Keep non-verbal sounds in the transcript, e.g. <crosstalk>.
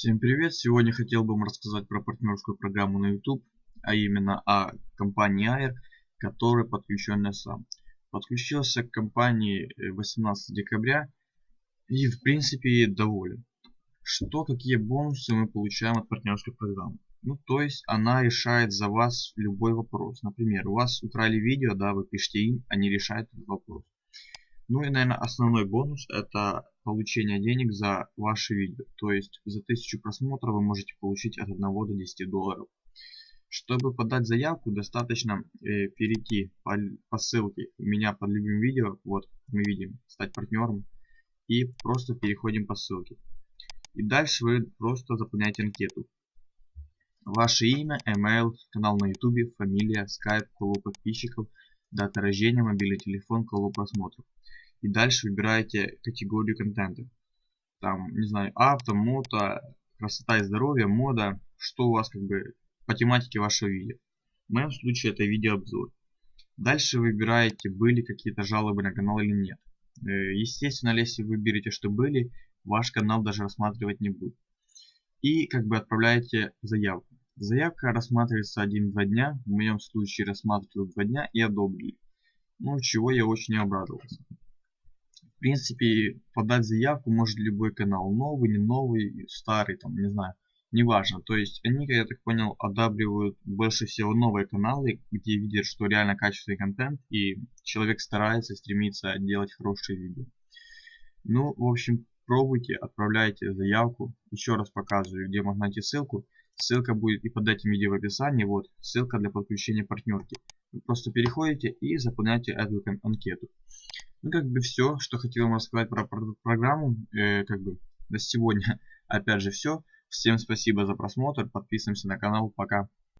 Всем привет! Сегодня хотел бы вам рассказать про партнерскую программу на YouTube, а именно о компании Air, который подключен сам. Подключился к компании 18 декабря и в принципе доволен. Что, какие бонусы мы получаем от партнерской программы? Ну, то есть она решает за вас любой вопрос. Например, у вас украли видео, да, вы пишете им, они решают этот вопрос. Ну и, наверное, основной бонус это получение денег за ваши видео. То есть за 1000 просмотров вы можете получить от 1 до 10 долларов. Чтобы подать заявку, достаточно э, перейти по, по ссылке у меня под любым видео. Вот мы видим, стать партнером. И просто переходим по ссылке. И дальше вы просто заполняете анкету. Ваше имя, email, канал на YouTube, фамилия, скайп, колу подписчиков, дата рождения, мобильный телефон, колу просмотров и дальше выбираете категорию контента. Там, не знаю, авто, мото, красота и здоровье, мода, что у вас как бы по тематике вашего видео. В моем случае это видеообзор. Дальше выбираете, были какие-то жалобы на канал или нет. Э, естественно, если вы выберете, что были, ваш канал даже рассматривать не будет. И как бы отправляете заявку. Заявка рассматривается 1-2 дня. В моем случае рассматривают 2 дня и одобрили. Ну, чего я очень обрадовался. В принципе, подать заявку может любой канал, новый, не новый, старый, там, не знаю, неважно. То есть они, я так понял, одабривают больше всего новые каналы, где видят, что реально качественный контент, и человек старается, стремится делать хорошие видео. Ну, в общем, пробуйте, отправляйте заявку. Еще раз показываю, где можно найти ссылку. Ссылка будет и под этим видео в описании. Вот, ссылка для подключения партнерки. Вы просто переходите и заполняете эту анкету. Ну, как бы все, что хотел вам рассказать про, про программу, э, как бы на сегодня, <laughs> опять же, все. Всем спасибо за просмотр, подписываемся на канал, пока.